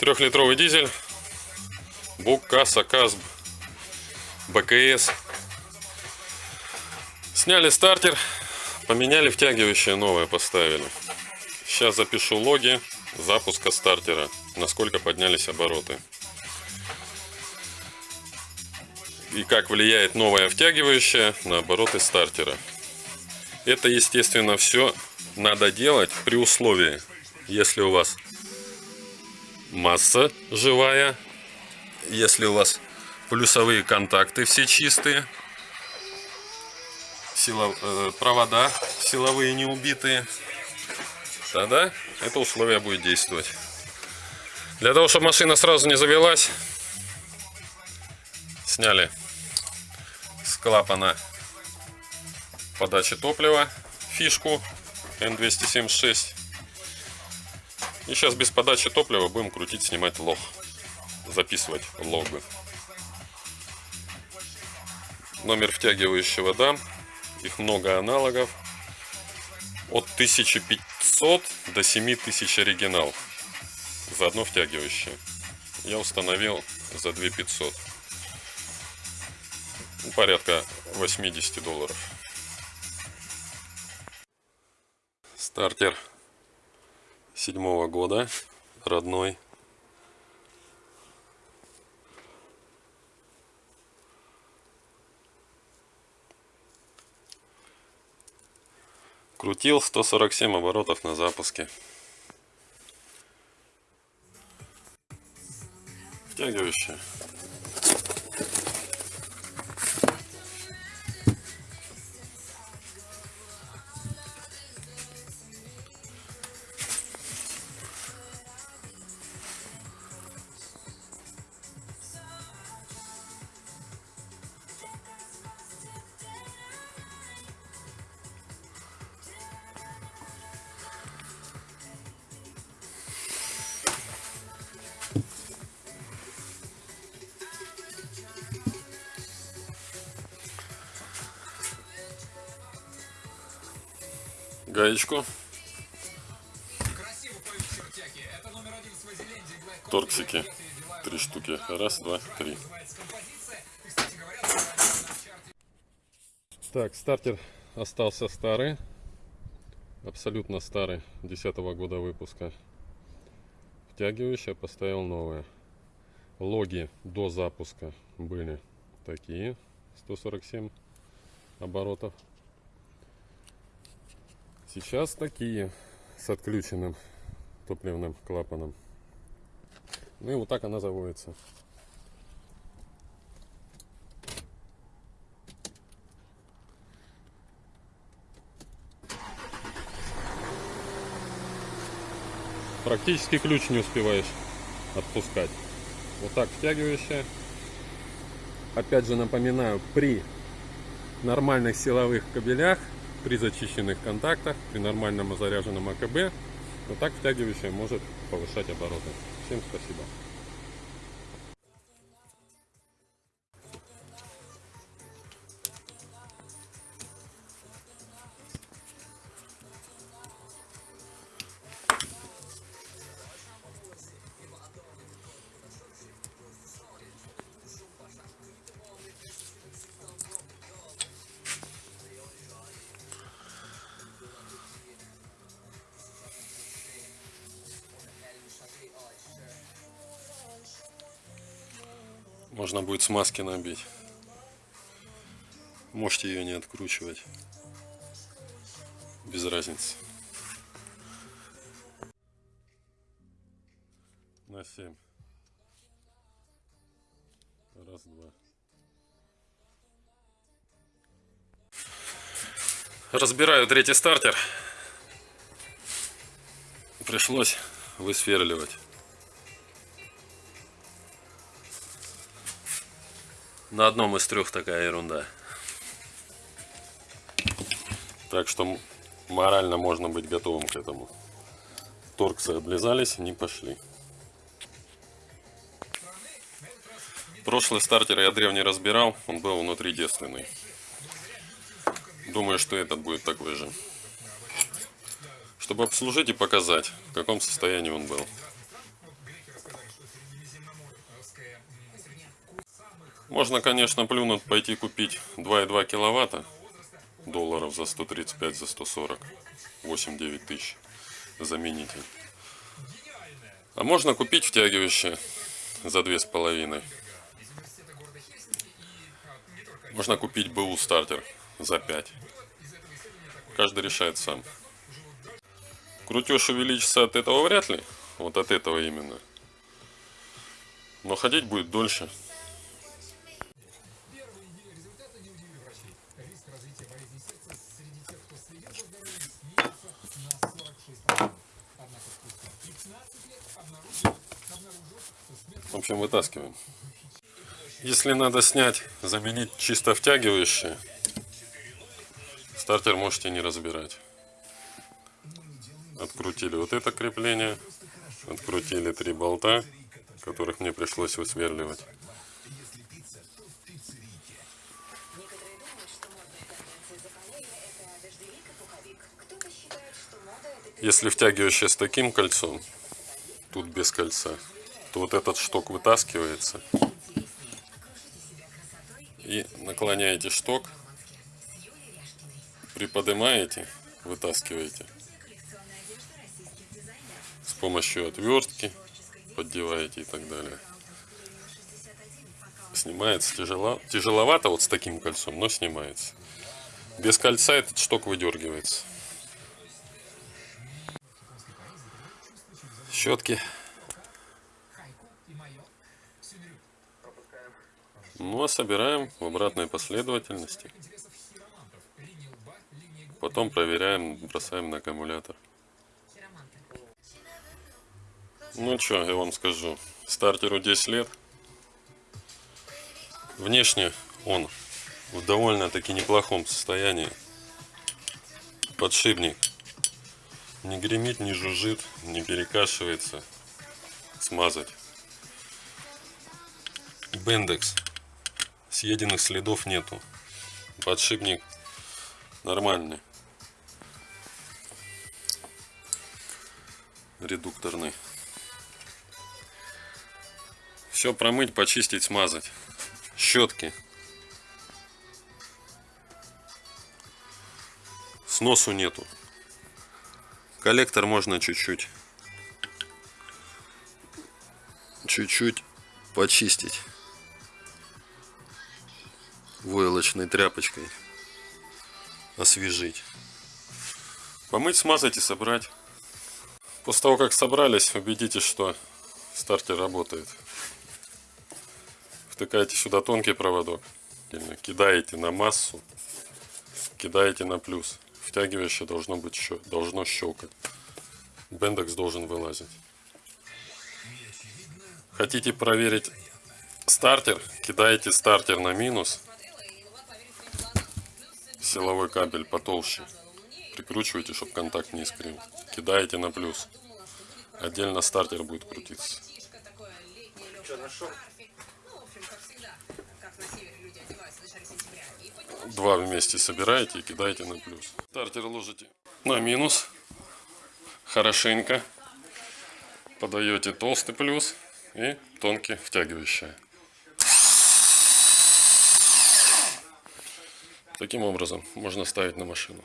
Трехлитровый дизель. Бук, касса, КАСБ, БКС. Сняли стартер, поменяли втягивающее новое, поставили. Сейчас запишу логи запуска стартера, насколько поднялись обороты. И как влияет новое втягивающее на обороты стартера. Это, естественно, все надо делать при условии, если у вас масса живая, если у вас плюсовые контакты все чистые, силов, э, провода силовые не убитые, тогда это условие будет действовать. Для того, чтобы машина сразу не завелась, сняли с клапана подачи топлива фишку N276. И сейчас без подачи топлива будем крутить, снимать лог, записывать логы. Номер втягивающего дам. Их много аналогов. От 1500 до 7000 оригинал. За одно втягивающее. Я установил за 2500. Ну, порядка 80 долларов. Стартер седьмого года, родной. Крутил 147 оборотов на запуске. Втягивающая. Гаечку. Торксики. Три штуки. Раз, два, три. Так, стартер остался старый. Абсолютно старый. десятого года выпуска. Втягивающая поставил новое. Логи до запуска были такие. 147 оборотов. Сейчас такие с отключенным топливным клапаном. Ну и вот так она заводится. Практически ключ не успеваешь отпускать. Вот так втягивающая. Опять же напоминаю, при нормальных силовых кабелях при зачищенных контактах, при нормальном заряженном АКБ. Вот так втягивающая может повышать обороты. Всем спасибо. Можно будет смазки набить. Можете ее не откручивать. Без разницы. На 7. Раз, два. Разбираю третий стартер. Пришлось высверливать. На одном из трех такая ерунда. Так что морально можно быть готовым к этому. Торксы облизались, не пошли. Прошлый стартер я древний разбирал, он был внутри девственный. Думаю, что этот будет такой же. Чтобы обслужить и показать, в каком состоянии он был. Можно, конечно, плюнуть, пойти купить 2,2 киловатта долларов за 135, за 140, 8-9 тысяч заменитель. А можно купить втягивающее за две с половиной. Можно купить БУ стартер за 5. Каждый решает сам. Крутеж увеличится от этого вряд ли. Вот от этого именно. Но ходить будет дольше. В общем, вытаскиваем. Если надо снять, заменить чисто втягивающее, стартер можете не разбирать. Открутили вот это крепление, открутили три болта, которых мне пришлось высверливать. Если втягивающее с таким кольцом, тут без кольца, то вот этот шток вытаскивается. И наклоняете шток, приподнимаете, вытаскиваете. С помощью отвертки поддеваете и так далее. Снимается тяжело, тяжеловато вот с таким кольцом, но снимается. Без кольца этот шток выдергивается. Щетки Ну а собираем в обратной последовательности. Потом проверяем, бросаем на аккумулятор. Ну что, я вам скажу. Стартеру 10 лет. Внешне он в довольно-таки неплохом состоянии. Подшипник не гремит, не жужжит, не перекашивается. Смазать. Бендекс съеденных следов нету. Подшипник нормальный. Редукторный. Все промыть, почистить, смазать. Щетки. Сносу нету. Коллектор можно чуть-чуть. Чуть-чуть почистить войлочной тряпочкой освежить. Помыть, смазать и собрать. После того, как собрались, убедитесь, что стартер работает. Втыкаете сюда тонкий проводок. Кидаете на массу. Кидаете на плюс. Втягивающее должно быть должно щелкать. Бендекс должен вылазить. Хотите проверить стартер? Кидаете стартер на минус силовой кабель потолще. Прикручивайте, чтобы контакт не искрил. Кидаете на плюс. Отдельно стартер будет крутиться. Два вместе собираете и кидаете на плюс. Стартер ложите на минус. Хорошенько. Подаете толстый плюс и тонкий втягивающий. Таким образом можно ставить на машину.